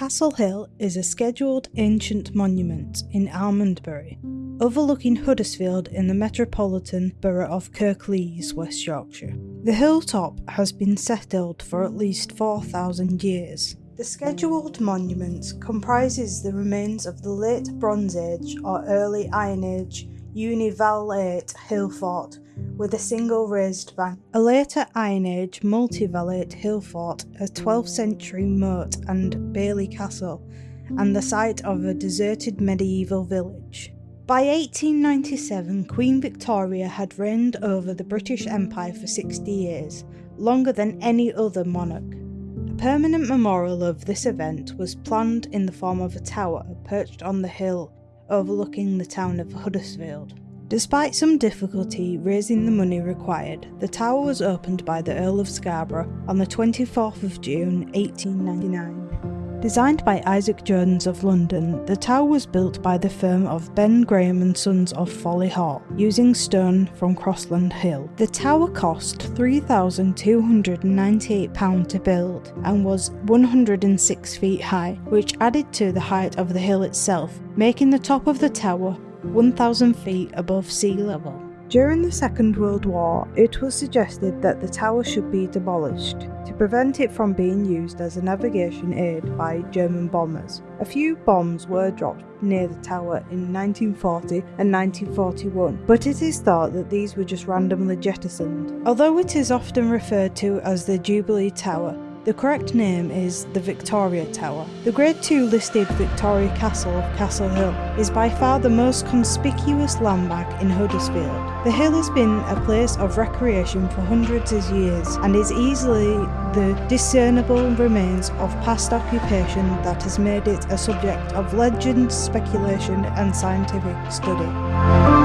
Castle Hill is a scheduled ancient monument in Almondbury, overlooking Huddersfield in the metropolitan borough of Kirklees, West Yorkshire. The hilltop has been settled for at least 4,000 years. The scheduled monument comprises the remains of the late Bronze Age or early Iron Age univallate hillfort with a single raised bank. A later Iron Age multivallate hill fort, a 12th century motte and Bailey Castle, and the site of a deserted medieval village. By 1897, Queen Victoria had reigned over the British Empire for 60 years, longer than any other monarch. A permanent memorial of this event was planned in the form of a tower perched on the hill overlooking the town of Huddersfield. Despite some difficulty raising the money required, the tower was opened by the Earl of Scarborough on the 24th of June 1899. Designed by Isaac Jones of London, the tower was built by the firm of Ben Graham and Sons of Folly Hall, using stone from Crossland Hill. The tower cost £3,298 to build and was 106 feet high, which added to the height of the hill itself, making the top of the tower 1,000 feet above sea level. During the Second World War, it was suggested that the tower should be demolished to prevent it from being used as a navigation aid by German bombers. A few bombs were dropped near the tower in 1940 and 1941, but it is thought that these were just randomly jettisoned. Although it is often referred to as the Jubilee Tower, the correct name is the Victoria Tower. The Grade 2 listed Victoria Castle of Castle Hill is by far the most conspicuous landmark in Huddersfield. The hill has been a place of recreation for hundreds of years and is easily the discernible remains of past occupation that has made it a subject of legend, speculation and scientific study.